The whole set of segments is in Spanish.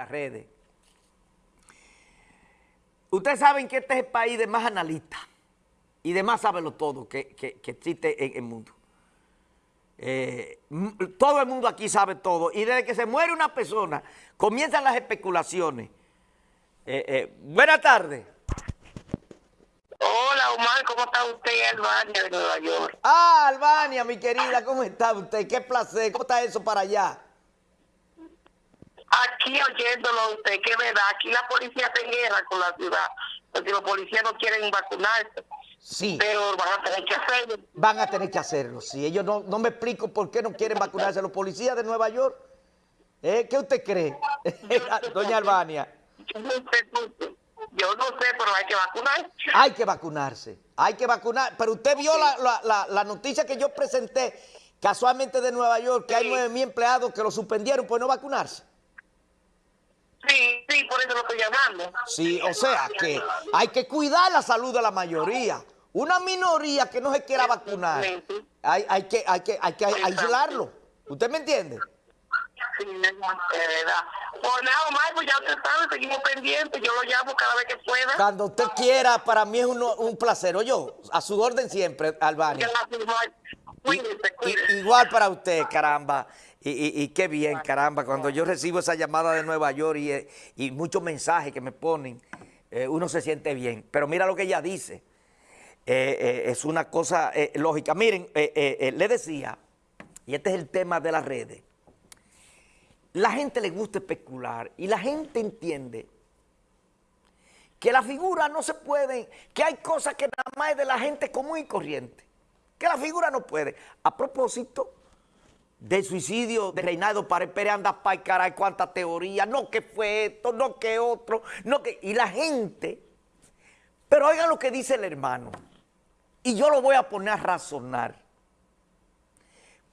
las redes. Ustedes saben que este es el país de más analistas y de más saberlo todo que, que, existe en el mundo. Eh, todo el mundo aquí sabe todo. Y desde que se muere una persona, comienzan las especulaciones. Eh, eh, buenas tardes. Hola, Omar, ¿cómo está usted, Albania, de Nueva York? Ah, Albania, mi querida, ¿cómo está usted? Qué placer. ¿Cómo está eso para allá? Aquí oyéndolo usted, que verdad, aquí la policía en guerra con la ciudad, porque los policías no quieren vacunarse. Sí. Pero van a tener que hacerlo. Van a tener que hacerlo, sí. Ellos no, no me explico por qué no quieren vacunarse. Los policías de Nueva York, ¿eh? ¿qué usted cree, doña Albania? Yo no, sé, yo no sé, pero hay que vacunarse. Hay que vacunarse, hay que vacunar. Pero usted vio la, la, la, noticia que yo presenté casualmente de Nueva York, que hay nueve mil empleados que lo suspendieron por no vacunarse. Sí, sí, por eso lo estoy llamando. Sí, o sea que hay que cuidar la salud de la mayoría. Una minoría que no se quiera vacunar, hay, hay, que, hay, que, hay que aislarlo. ¿Usted me entiende? Sí, es verdad. Pues nada, Omar, pues ya usted sabe, seguimos pendientes. Yo lo llamo cada vez que pueda. Cuando usted quiera, para mí es un, un placer. Oye, a su orden siempre, Albania. Igual para usted, caramba. Y, qué bien, caramba, cuando yo recibo esa llamada de Nueva York y, muchos mensajes que me ponen, eh, uno se siente bien. Pero mira lo que ella dice. Eh, eh, es una cosa lógica. Miren, le decía, y este es el tema de las redes, la gente le gusta especular y la gente entiende que la figura no se puede, que hay cosas que nada más es de la gente común y corriente, que la figura no puede. A propósito del suicidio de Reinaldo Pared Pérez, anda para caray, cuánta teoría, no que fue esto, no que otro, no que... Y la gente, pero oigan lo que dice el hermano, y yo lo voy a poner a razonar,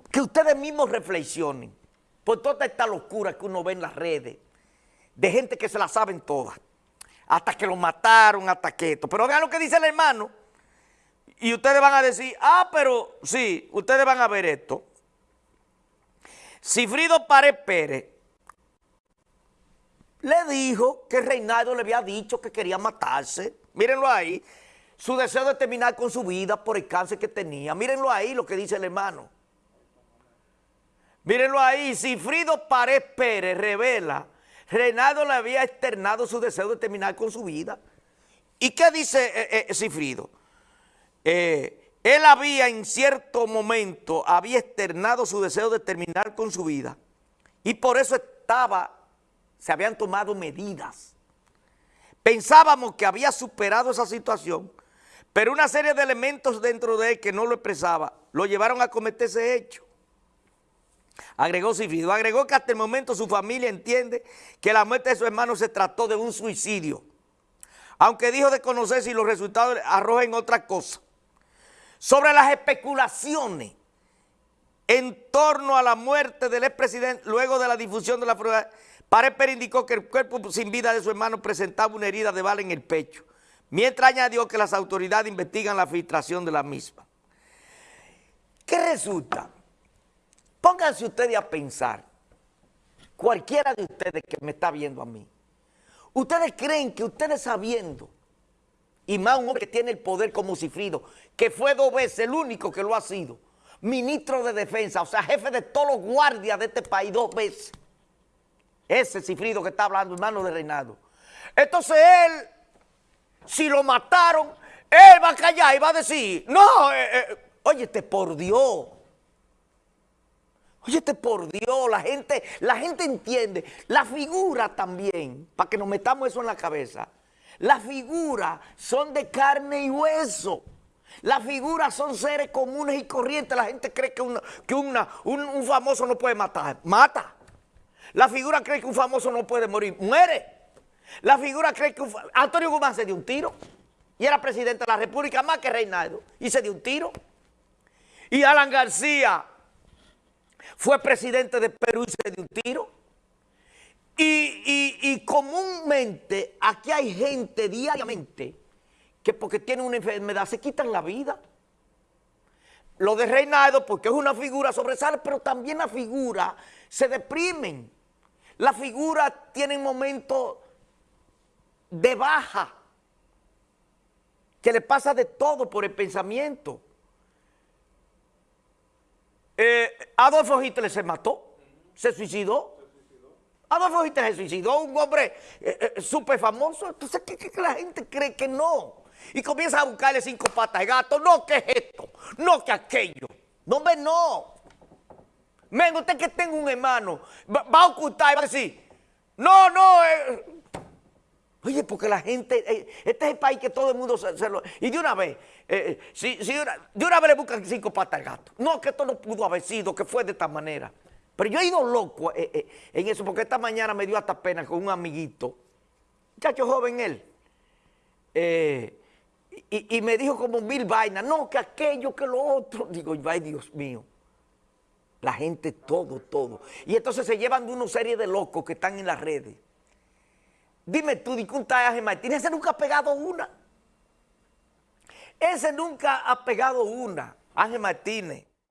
que ustedes mismos reflexionen por toda esta locura que uno ve en las redes, de gente que se la saben todas, hasta que lo mataron, hasta que esto. Pero vean lo que dice el hermano, y ustedes van a decir, ah, pero sí, ustedes van a ver esto. Cifrido Pared Pérez le dijo que Reinaldo le había dicho que quería matarse. Mírenlo ahí. Su deseo de terminar con su vida por el cáncer que tenía. Mírenlo ahí lo que dice el hermano. Mírenlo ahí, Cifrido Pared Pérez revela, Reinaldo le había externado su deseo de terminar con su vida. ¿Y qué dice eh, eh, Cifrido? Eh, él había en cierto momento, había externado su deseo de terminar con su vida y por eso estaba, se habían tomado medidas. Pensábamos que había superado esa situación, pero una serie de elementos dentro de él que no lo expresaba, lo llevaron a cometer ese hecho. Agregó Cifrido, agregó que hasta el momento su familia entiende que la muerte de su hermano se trató de un suicidio, aunque dijo de conocer si los resultados arrojen otra cosa. Sobre las especulaciones en torno a la muerte del expresidente luego de la difusión de la prueba, Pareper indicó que el cuerpo sin vida de su hermano presentaba una herida de bala en el pecho, mientras añadió que las autoridades investigan la filtración de la misma. ¿Qué resulta? Pónganse ustedes a pensar, cualquiera de ustedes que me está viendo a mí, ustedes creen que ustedes sabiendo, y más un hombre que tiene el poder como Cifrido, que fue dos veces el único que lo ha sido, ministro de defensa, o sea, jefe de todos los guardias de este país dos veces, ese Cifrido que está hablando, hermano de Reinaldo. Entonces él, si lo mataron, él va a callar y va a decir, no, eh, eh, óyete, por Dios, Óyete por Dios, la gente, la gente entiende. La figura también, para que nos metamos eso en la cabeza. Las figuras son de carne y hueso. Las figuras son seres comunes y corrientes. La gente cree que, que un, famoso no puede matar. Mata. La figura cree que un famoso no puede morir. Muere. La figura cree que un, Antonio Guzmán se dio un tiro. Y era presidente de la República más que Reinaldo. Y se dio un tiro. Y Alan García fue presidente de Perú y se dio un tiro. Y, comúnmente aquí hay gente diariamente que porque tiene una enfermedad se quitan la vida. Lo de Reinaldo porque es una figura sobresale, pero también la figura se deprimen. la figura tiene momentos de baja, que le pasa de todo por el pensamiento. Eh, Adolfo Hitler se mató, se suicidó. Adolfo Hitler se suicidó, un hombre eh, eh, súper famoso. Entonces, ¿qué, qué, la gente cree que no? Y comienza a buscarle cinco patas de gato. No, que es esto, no, que aquello. No, me no. Men, usted que tenga un hermano, va, a ocultar y va a decir, no, no, eh. Oye, porque la gente, eh, este es el país que todo el mundo se, lo... Y de una vez, si, si de una vez le buscan cinco patas al gato. No, que esto no pudo haber sido, que fue de esta manera. Pero yo he ido loco eh, en eso, porque esta mañana me dio hasta pena con un amiguito, muchacho joven él, y, y, me dijo como mil vainas, no, que aquello, que lo otro. Digo, ay Dios mío. La gente, todo, todo. Y entonces se llevan de una serie de locos que están en las redes. Dime tú, di un Ángel Martínez, ese nunca ha pegado una. Ese nunca ha pegado una, Ángel Martínez.